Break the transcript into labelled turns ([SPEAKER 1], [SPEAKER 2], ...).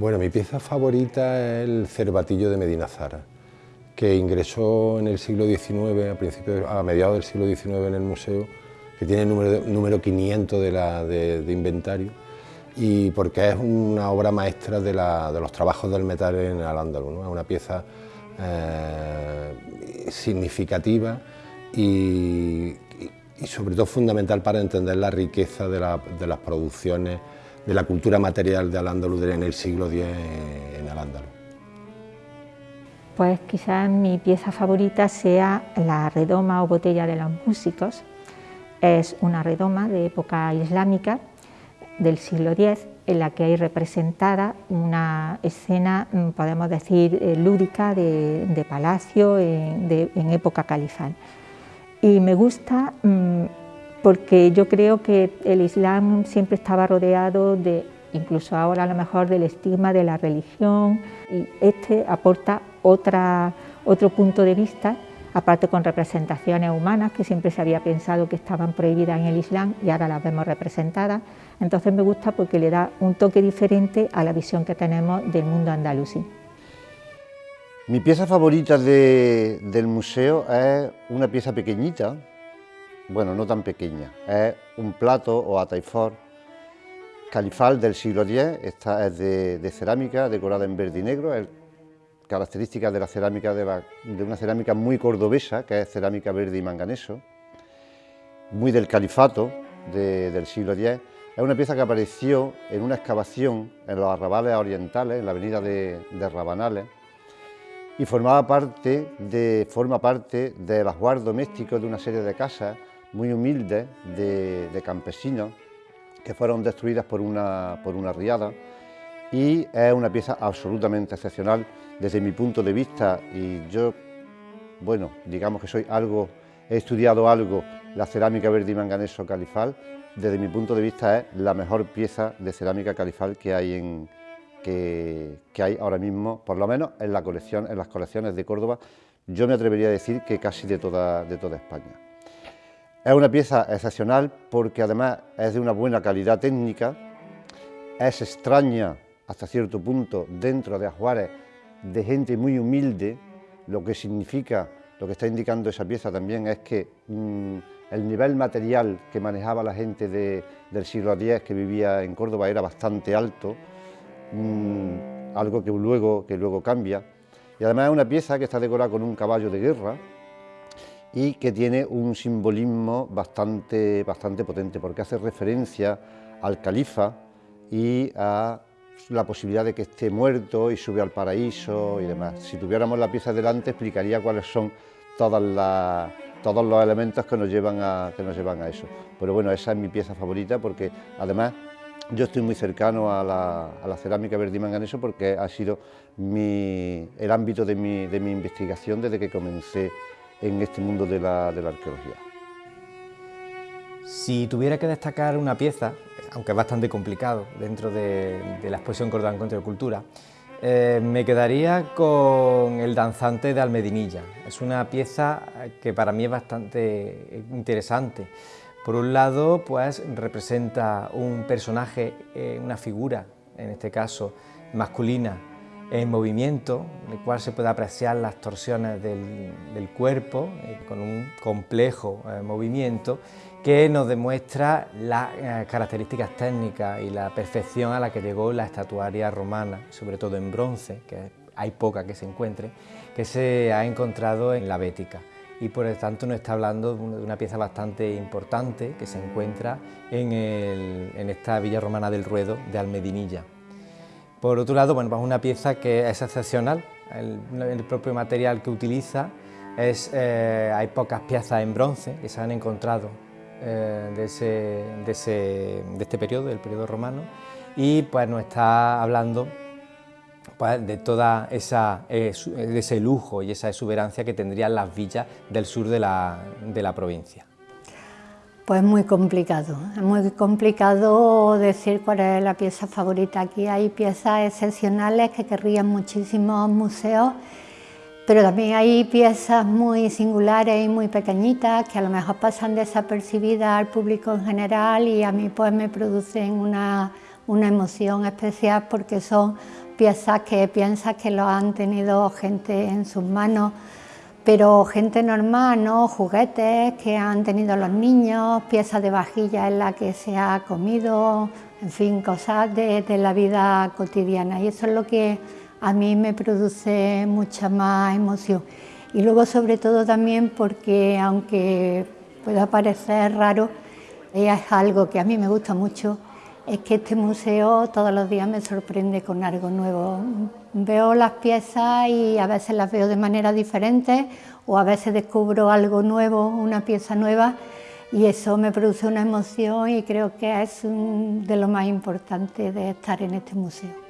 [SPEAKER 1] Bueno, mi pieza favorita es el cervatillo de Medina Zara, que ingresó en el siglo XIX, a, principios, a mediados del siglo XIX en el museo, que tiene el número, número 500 de, inventario, y porque es una obra maestra de, los trabajos del metal en Al-Ándalus, es una pieza eh, significativa y, sobre todo fundamental para entender la riqueza de, las producciones, de la cultura material de Al-Ándalus en el siglo X en Al-Ándalus.
[SPEAKER 2] Pues quizás mi pieza favorita sea la redoma o botella de los músicos. Es una redoma de época islámica del siglo X en la que hay representada una escena, mm, podemos decir, eh, lúdica de, palacio en época califal y me gusta mm, porque yo creo que el Islam siempre estaba rodeado de, incluso ahora a lo mejor, del estigma de la religión y este aporta otra, otro punto de vista, aparte con representaciones humanas que siempre se había pensado que estaban prohibidas en el Islam y ahora las vemos representadas, entonces me gusta porque le da un toque diferente a la visión que tenemos del mundo andalusí.
[SPEAKER 3] Mi pieza favorita del museo es una pieza pequeñita, bueno, no tan pequeña, es un plato o ataifor califal del siglo X, esta es de, cerámica decorada en verde y negro, es característica de la cerámica de, una cerámica muy cordobesa, que es cerámica verde y manganeso, muy del califato del siglo X. Es una pieza que apareció en una excavación en los arrabales orientales, en la avenida de Rabanales, y formaba parte de, forma parte del ajuar doméstico de una serie de casas muy humildes de, campesinos que fueron destruidas por una, por una riada. Y es una pieza absolutamente excepcional desde mi punto de vista. Y yo, bueno, digamos que soy algo, he estudiado algo la cerámica verde y manganeso califal, desde mi punto de vista es la mejor pieza de cerámica califal que hay en, que, hay ahora mismo, por lo menos en, la colección, en las colecciones de Córdoba, yo me atrevería a decir que casi de toda, de toda España. Es una pieza excepcional porque además es de una buena calidad técnica, es extraña hasta cierto punto dentro de ajuares de gente muy humilde, lo que significa, lo que está indicando esa pieza también es que mm, el nivel material que manejaba la gente del siglo X que vivía en Córdoba era bastante alto, algo que luego, que luego cambia. Y además es una pieza que está decorada con un caballo de guerra y que tiene un simbolismo bastante, bastante potente porque hace referencia al califa y a la posibilidad de que esté muerto y sube al paraíso y demás. Si tuviéramos la pieza delante explicaría cuáles son todos los elementos que nos, llevan a, que a eso. Pero bueno, esa es mi pieza favorita porque además yo estoy muy cercano a la, cerámica verde y manganeso porque ha sido el ámbito de mi, investigación desde que comencé en este mundo de la, arqueología.
[SPEAKER 4] Si tuviera que destacar una pieza, aunque es bastante complicado dentro de, la exposición Córdoba Encuentro de Cultura, eh, me quedaría con el danzante de Almedinilla. Es una pieza que para mí es bastante interesante por un lado, pues representa un personaje, eh, una figura, en este caso masculina, en movimiento, en el cual se puede apreciar las torsiones del, cuerpo, eh, con un complejo eh, movimiento que nos demuestra las características técnicas y la perfección a la que llegó la estatuaria romana, sobre todo en bronce, que hay poca que se encuentre, que se ha encontrado en la Bética y por lo tanto nos está hablando de una pieza bastante importante que se encuentra en, esta villa romana del Ruedo de Almedinilla. Por otro lado, bueno, pues una pieza que es excepcional, el, propio material que utiliza, es, eh, hay pocas piezas en bronce que se han encontrado eh, de, de este periodo, del periodo romano, y pues nos está hablando pues, de toda esa, eh, ese lujo y esa exuberancia que tendrían las villas del sur de la, de la provincia.
[SPEAKER 5] Pues muy complicado, es muy complicado decir cuál es la pieza favorita. Aquí hay piezas excepcionales que querrían muchísimos museos, pero también hay piezas muy singulares y muy pequeñitas que a lo mejor pasan desapercibidas al público en general y a mí pues me producen una una emoción especial porque son piezas que piensas que lo han tenido gente en sus manos, pero gente normal, ¿no? juguetes que han tenido los niños, piezas de vajilla en la que se ha comido, en fin, cosas de, la vida cotidiana y eso es lo que a mí me produce mucha más emoción. Y luego sobre todo también porque aunque pueda parecer raro, es algo que a mí me gusta mucho, es que este museo todos los días me sorprende con algo nuevo. Veo las piezas y a veces las veo de manera diferente o a veces descubro algo nuevo, una pieza nueva y eso me produce una emoción y creo que es de lo más importante de estar en este museo.